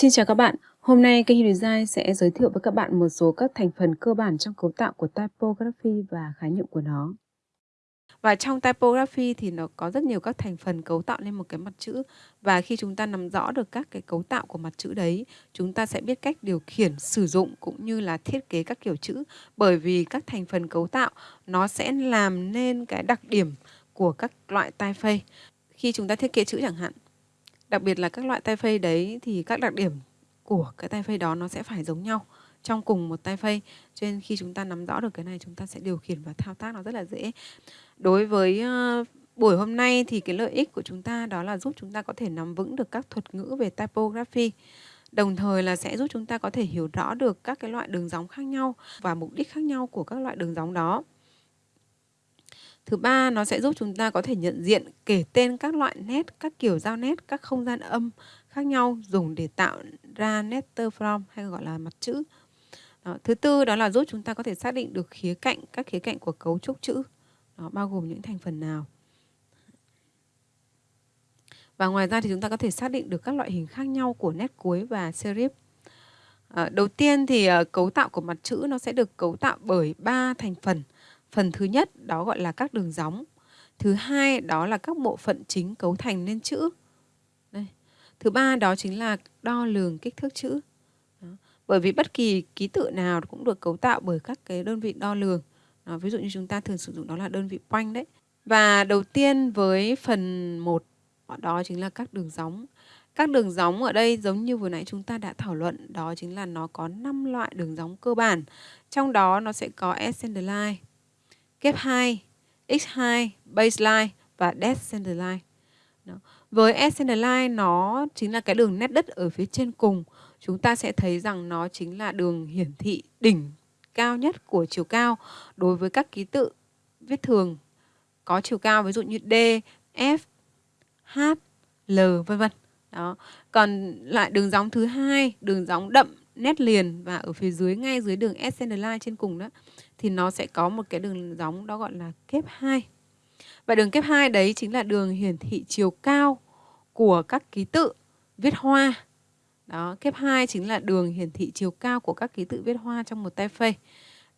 Xin chào các bạn, hôm nay kênh Design sẽ giới thiệu với các bạn một số các thành phần cơ bản trong cấu tạo của typography và khái niệm của nó. Và trong typography thì nó có rất nhiều các thành phần cấu tạo lên một cái mặt chữ và khi chúng ta nắm rõ được các cái cấu tạo của mặt chữ đấy, chúng ta sẽ biết cách điều khiển, sử dụng cũng như là thiết kế các kiểu chữ bởi vì các thành phần cấu tạo nó sẽ làm nên cái đặc điểm của các loại typeface. Khi chúng ta thiết kế chữ chẳng hạn, Đặc biệt là các loại tay phây đấy thì các đặc điểm của cái tay phây đó nó sẽ phải giống nhau trong cùng một tay phây. Cho nên khi chúng ta nắm rõ được cái này chúng ta sẽ điều khiển và thao tác nó rất là dễ. Đối với uh, buổi hôm nay thì cái lợi ích của chúng ta đó là giúp chúng ta có thể nắm vững được các thuật ngữ về typography. Đồng thời là sẽ giúp chúng ta có thể hiểu rõ được các cái loại đường gióng khác nhau và mục đích khác nhau của các loại đường gióng đó. Thứ ba, nó sẽ giúp chúng ta có thể nhận diện, kể tên các loại nét, các kiểu giao nét, các không gian âm khác nhau dùng để tạo ra letter form hay gọi là mặt chữ. Đó. Thứ tư đó là giúp chúng ta có thể xác định được khía cạnh, các khía cạnh của cấu trúc chữ. Đó, bao gồm những thành phần nào. Và ngoài ra thì chúng ta có thể xác định được các loại hình khác nhau của nét cuối và serif. À, đầu tiên thì ờ, cấu tạo của mặt chữ nó sẽ được cấu tạo bởi ba thành phần. Phần thứ nhất đó gọi là các đường gióng. Thứ hai đó là các bộ phận chính cấu thành nên chữ. Đây. Thứ ba đó chính là đo lường kích thước chữ. Đó. Bởi vì bất kỳ ký tự nào cũng được cấu tạo bởi các cái đơn vị đo lường. Đó, ví dụ như chúng ta thường sử dụng đó là đơn vị quanh đấy. Và đầu tiên với phần 1 đó chính là các đường gióng. Các đường gióng ở đây giống như vừa nãy chúng ta đã thảo luận, đó chính là nó có 5 loại đường gióng cơ bản. Trong đó nó sẽ có ascending line, kép 2, x2, baseline và descending line. Đó. Với ascending line nó chính là cái đường nét đất ở phía trên cùng. Chúng ta sẽ thấy rằng nó chính là đường hiển thị đỉnh cao nhất của chiều cao đối với các ký tự viết thường có chiều cao ví dụ như D, F, H, L vân vân. Đó. Còn lại đường gióng thứ hai, đường gióng đậm nét liền và ở phía dưới ngay dưới đường ascending line trên cùng đó thì nó sẽ có một cái đường gióng đó gọi là kép 2. Và đường kép 2 đấy chính là đường hiển thị chiều cao của các ký tự viết hoa. Đó, kép 2 chính là đường hiển thị chiều cao của các ký tự viết hoa trong một tay phê.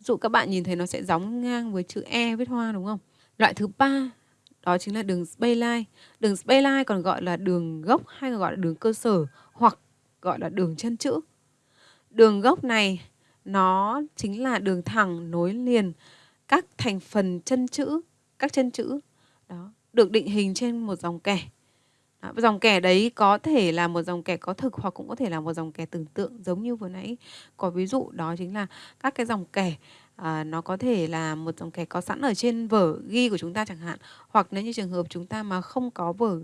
Dụ các bạn nhìn thấy nó sẽ gióng ngang với chữ E viết hoa đúng không? Loại thứ ba đó chính là đường spayline. Đường spayline còn gọi là đường gốc hay còn gọi là đường cơ sở hoặc gọi là đường chân chữ. Đường gốc này nó chính là đường thẳng nối liền các thành phần chân chữ, các chân chữ đó được định hình trên một dòng kẻ. Đó, dòng kẻ đấy có thể là một dòng kẻ có thực hoặc cũng có thể là một dòng kẻ tưởng tượng giống như vừa nãy có ví dụ đó chính là các cái dòng kẻ à, nó có thể là một dòng kẻ có sẵn ở trên vở ghi của chúng ta chẳng hạn hoặc nếu như trường hợp chúng ta mà không có vở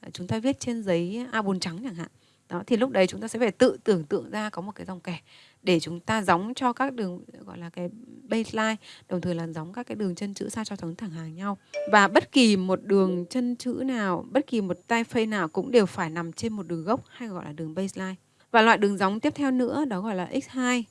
à, chúng ta viết trên giấy A4 trắng chẳng hạn đó, thì lúc đấy chúng ta sẽ phải tự tưởng tượng ra có một cái dòng kẻ để chúng ta gióng cho các đường, gọi là cái baseline, đồng thời là gióng các cái đường chân chữ sao cho thẳng thẳng hàng nhau. Và bất kỳ một đường chân chữ nào, bất kỳ một tay phây nào cũng đều phải nằm trên một đường gốc hay gọi là đường baseline. Và loại đường gióng tiếp theo nữa, đó gọi là x2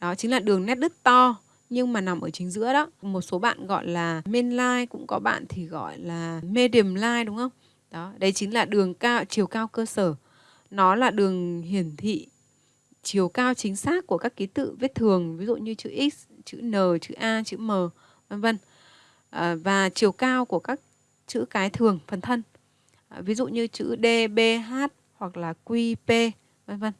đó chính là đường nét đứt to, nhưng mà nằm ở chính giữa đó. Một số bạn gọi là main line, cũng có bạn thì gọi là medium line, đúng không? Đó, đấy chính là đường cao, chiều cao cơ sở nó là đường hiển thị chiều cao chính xác của các ký tự viết thường ví dụ như chữ x chữ n chữ a chữ m vân vân à, và chiều cao của các chữ cái thường phần thân à, ví dụ như chữ d b h hoặc là q p vân vân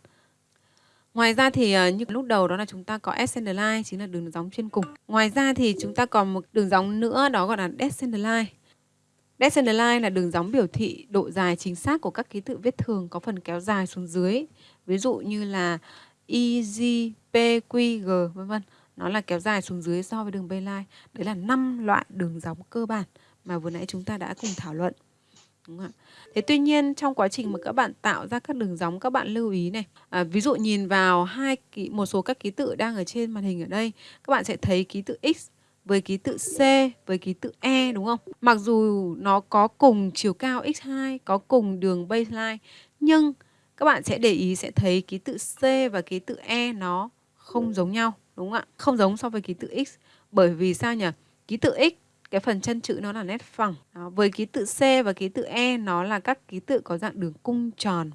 Ngoài ra thì à, như lúc đầu đó là chúng ta có ascending line chính là đường gióng trên cùng. Ngoài ra thì chúng ta còn một đường gióng nữa đó gọi là descending line. Descending line là đường gióng biểu thị độ dài chính xác của các ký tự viết thường có phần kéo dài xuống dưới. Ví dụ như là i, j, P, Q, G vân vân. Nó là kéo dài xuống dưới so với đường baseline. Đấy là năm loại đường gióng cơ bản mà vừa nãy chúng ta đã cùng thảo luận. Đúng không Thế tuy nhiên trong quá trình mà các bạn tạo ra các đường gióng các bạn lưu ý này. À, ví dụ nhìn vào hai ký, một số các ký tự đang ở trên màn hình ở đây, các bạn sẽ thấy ký tự X với ký tự C với ký tự E đúng không? Mặc dù nó có cùng chiều cao x2, có cùng đường baseline nhưng các bạn sẽ để ý sẽ thấy ký tự C và ký tự E nó không giống nhau đúng không ạ? Không giống so với ký tự X bởi vì sao nhỉ? Ký tự X cái phần chân chữ nó là nét phẳng. Đó, với ký tự C và ký tự E nó là các ký tự có dạng đường cung tròn.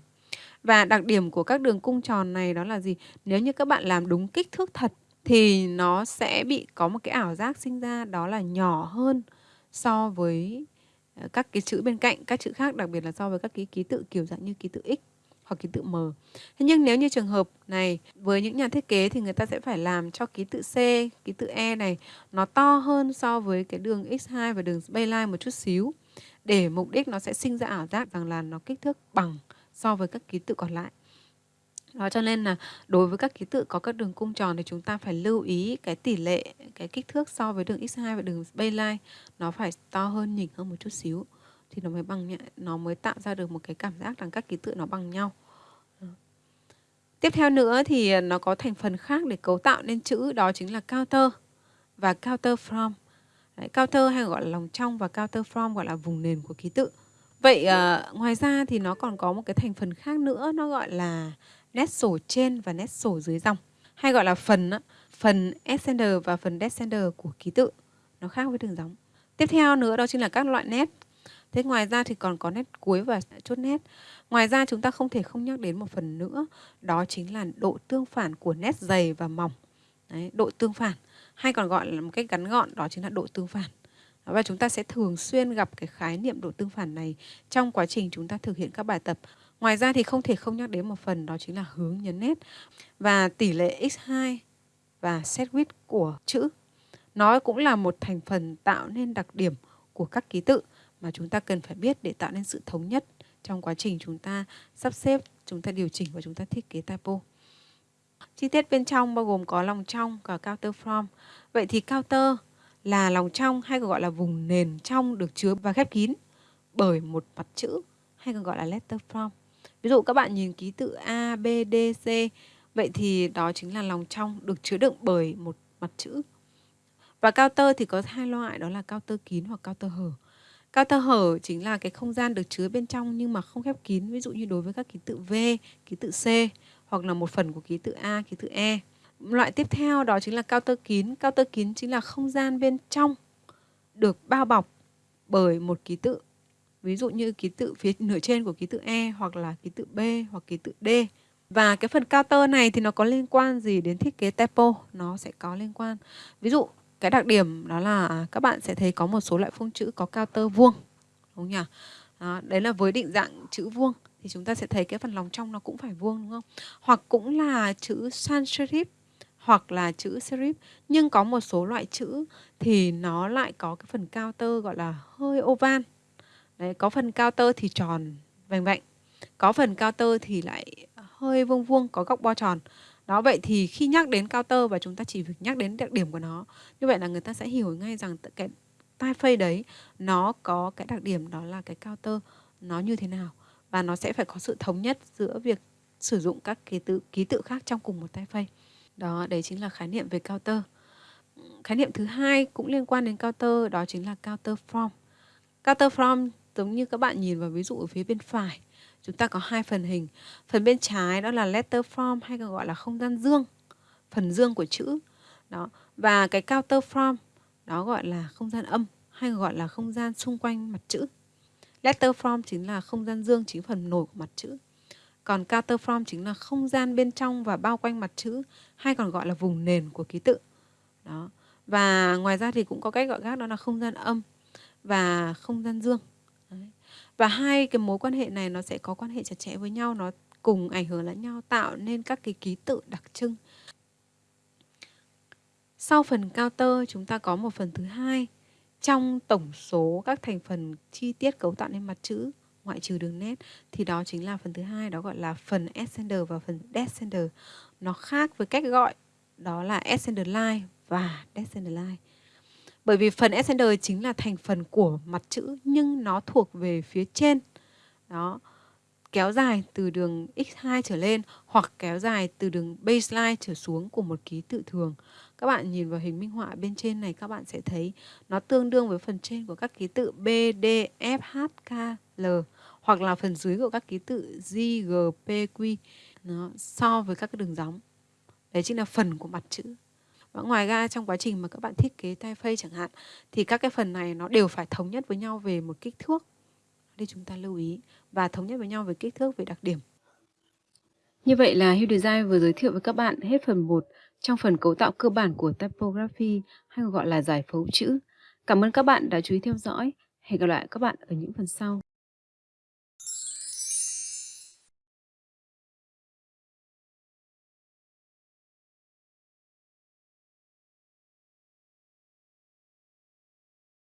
Và đặc điểm của các đường cung tròn này đó là gì? Nếu như các bạn làm đúng kích thước thật thì nó sẽ bị có một cái ảo giác sinh ra đó là nhỏ hơn so với ờ, các cái chữ bên cạnh, các chữ khác đặc biệt là so với các cái ký tự kiểu dạng như ký tự X hoặc ký tự M. Thế nhưng nếu như trường hợp này với những nhà thiết kế thì người ta sẽ phải làm cho ký tự C, ký tự E này nó to hơn so với cái đường X2 và đường baseline một chút xíu để mục đích nó sẽ sinh ra ảo giác rằng là nó kích thước bằng so với các ký tự còn lại. Đó cho nên là đối với các ký tự có các đường cung tròn thì chúng ta phải lưu ý cái tỷ lệ, cái kích thước so với đường x2 và đường baseline nó phải to hơn nhỉnh hơn một chút xíu thì nó mới bằng nó mới tạo ra được một cái cảm giác rằng các ký tự nó bằng nhau. Ờ. Tiếp theo nữa thì nó có thành phần khác để cấu tạo nên chữ đó chính là counter và counter from. Đấy, counter hay gọi là lòng trong và counter from gọi là vùng nền của ký tự. Vậy uh, ngoài ra thì nó còn có một cái thành phần khác nữa nó gọi là nét sổ trên và nét sổ dưới dòng. Hay gọi là phần phần ascender và phần descender của ký tự. Nó khác với đường dòng. Tiếp theo nữa đó chính là các loại nét. Thế ngoài ra thì còn có nét cuối và chốt nét. Ngoài ra chúng ta không thể không nhắc đến một phần nữa. Đó chính là độ tương phản của nét dày và mỏng. Đấy, độ tương phản. Hay còn gọi là một cách gắn gọn đó chính là độ tương phản và chúng ta sẽ thường xuyên gặp cái khái niệm độ tương phản này trong quá trình chúng ta thực hiện các bài tập Ngoài ra thì không thể không nhắc đến một phần đó chính là hướng nhấn nét và tỷ lệ x2 và set width của chữ. Nó cũng là một thành phần tạo nên đặc điểm của các ký tự mà chúng ta cần phải biết để tạo nên sự thống nhất trong quá trình chúng ta sắp xếp, chúng ta điều chỉnh và chúng ta thiết kế typo. Chi tiết bên trong bao gồm có lòng trong và counter form Vậy thì counter là lòng trong hay còn gọi là vùng nền trong được chứa và khép kín bởi một mặt chữ hay còn gọi là letter from. Ví dụ các bạn nhìn ký tự A, B, D, C Vậy thì đó chính là lòng trong được chứa đựng bởi một mặt chữ. Và cao tơ thì có hai loại đó là cao tơ kín hoặc cao tơ hở. Cao tơ hở chính là cái không gian được chứa bên trong nhưng mà không khép kín Ví dụ như đối với các ký tự V, ký tự C hoặc là một phần của ký tự A, ký tự E. Loại tiếp theo đó chính là cao tơ kín Cao tơ kín chính là không gian bên trong được bao bọc bởi một ký tự ví dụ như ký tự phía nửa trên của ký tự E hoặc là ký tự B hoặc ký tự D. Và cái phần cao tơ này thì nó có liên quan gì đến thiết kế typo? Nó sẽ có liên quan. Ví dụ cái đặc điểm đó là à, các bạn sẽ thấy có một số loại phông chữ có cao tơ vuông. Đúng nhỉ? Đó, đấy là với định dạng chữ vuông thì chúng ta sẽ thấy cái phần lòng trong nó cũng phải vuông đúng không? Hoặc cũng là chữ sans serif hoặc là chữ serif. Nhưng có một số loại chữ thì nó lại có cái phần cao tơ gọi là hơi oval. Đấy, có phần cao tơ thì tròn vành vạnh. Có phần cao tơ thì lại hơi vuông vuông có góc bo tròn. Đó vậy thì khi nhắc đến cao tơ và chúng ta chỉ việc nhắc đến đặc điểm của nó như vậy là người ta sẽ hiểu ngay rằng cái tai phây đấy nó có cái đặc điểm đó là cái cao tơ nó như thế nào. Và nó sẽ phải có sự thống nhất giữa việc sử dụng các ký tự ký tự khác trong cùng một tai phây đó, đấy chính là khái niệm về cao tơ khái niệm thứ hai cũng liên quan đến cao tơ đó chính là cao tơ form cao tơ form giống như các bạn nhìn vào ví dụ ở phía bên phải. Chúng ta có hai phần hình. Phần bên trái đó là letter form hay còn gọi là không gian dương. Phần dương của chữ. Đó, và cái counter form đó gọi là không gian âm hay gọi là không gian xung quanh mặt chữ. Letter form chính là không gian dương, chính phần nổi của mặt chữ còn counter chính là không gian bên trong và bao quanh mặt chữ, hay còn gọi là vùng nền của ký tự. Đó. Và ngoài ra thì cũng có cách gọi khác, đó là không gian âm và không gian dương. Và hai cái mối quan hệ này nó sẽ có quan hệ chặt chẽ với nhau, nó cùng ảnh hưởng lẫn nhau, tạo nên các cái ký tự đặc trưng. Sau phần cao tơ chúng ta có một phần thứ hai trong tổng số các thành phần chi tiết cấu tạo nên mặt chữ ngoại trừ đường nét thì đó chính là phần thứ hai đó gọi là phần ascender và phần descender nó khác với cách gọi đó là ascender line và descender line bởi vì phần ascender chính là thành phần của mặt chữ nhưng nó thuộc về phía trên. Đó. Kéo dài từ đường x2 trở lên hoặc kéo dài từ đường baseline trở xuống của một ký tự thường. Các bạn nhìn vào hình minh họa bên trên này các bạn sẽ thấy nó tương đương với phần trên của các ký tự B, D, F, H, K, L hoặc là phần dưới của các ký tự G, G, P, Q nó so với các cái đường gióng. Đấy chính là phần của mặt chữ. Và ngoài ra trong quá trình mà các bạn thiết kế typeface chẳng hạn thì các cái phần này nó đều phải thống nhất với nhau về một kích thước. Đây chúng ta lưu ý và thống nhất với nhau về kích thước về đặc điểm. Như vậy là Hugh Design vừa giới thiệu với các bạn hết phần 1 trong phần cấu tạo cơ bản của typography hay gọi là giải phẫu chữ. Cảm ơn các bạn đã chú ý theo dõi. Hẹn gặp lại các bạn ở những phần sau.